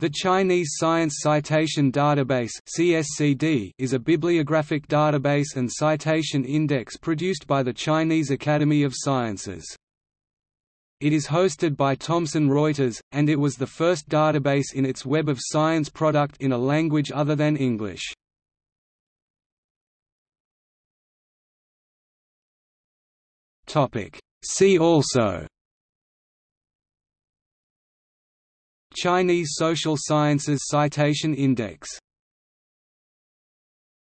The Chinese Science Citation Database (CSCD) is a bibliographic database and citation index produced by the Chinese Academy of Sciences. It is hosted by Thomson Reuters, and it was the first database in its Web of Science product in a language other than English. Topic. See also Chinese Social Sciences Citation Index